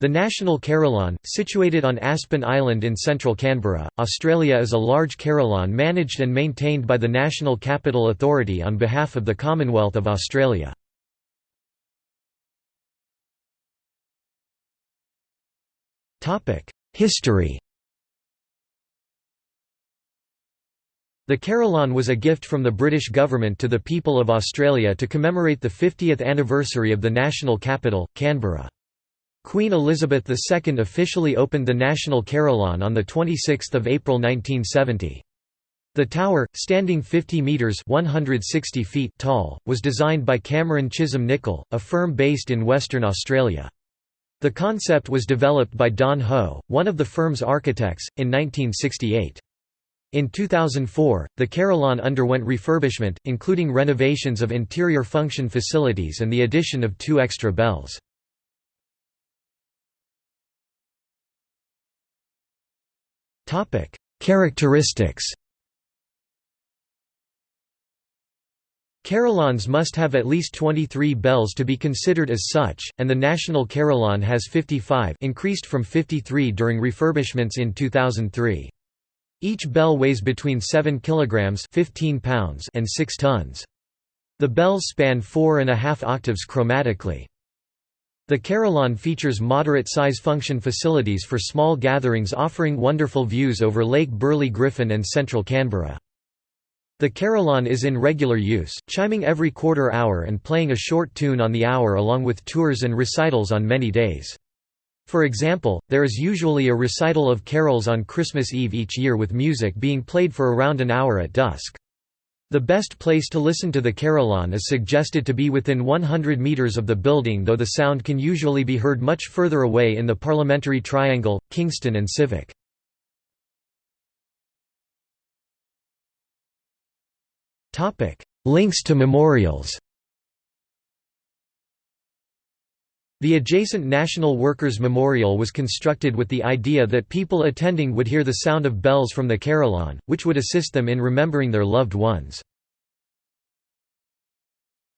The National Carillon, situated on Aspen Island in central Canberra, Australia is a large carillon managed and maintained by the National Capital Authority on behalf of the Commonwealth of Australia. History The Carillon was a gift from the British government to the people of Australia to commemorate the 50th anniversary of the national capital, Canberra. Queen Elizabeth II officially opened the National Carillon on 26 April 1970. The tower, standing 50 metres 160 feet tall, was designed by Cameron Chisholm Nicol, a firm based in Western Australia. The concept was developed by Don Ho, one of the firm's architects, in 1968. In 2004, the Carillon underwent refurbishment, including renovations of interior function facilities and the addition of two extra bells. Topic: Characteristics. Carillons must have at least 23 bells to be considered as such, and the National Carillon has 55 increased from 53 during refurbishments in 2003. Each bell weighs between 7 kg 15 pounds and 6 tons. The bells span four and a half octaves chromatically. The Carillon features moderate-size function facilities for small gatherings offering wonderful views over Lake Burley Griffin and central Canberra. The Carillon is in regular use, chiming every quarter hour and playing a short tune on the hour along with tours and recitals on many days. For example, there is usually a recital of carols on Christmas Eve each year with music being played for around an hour at dusk. The best place to listen to the carillon is suggested to be within 100 metres of the building though the sound can usually be heard much further away in the Parliamentary Triangle, Kingston and Civic. Links to memorials The adjacent National Workers' Memorial was constructed with the idea that people attending would hear the sound of bells from the carillon, which would assist them in remembering their loved ones.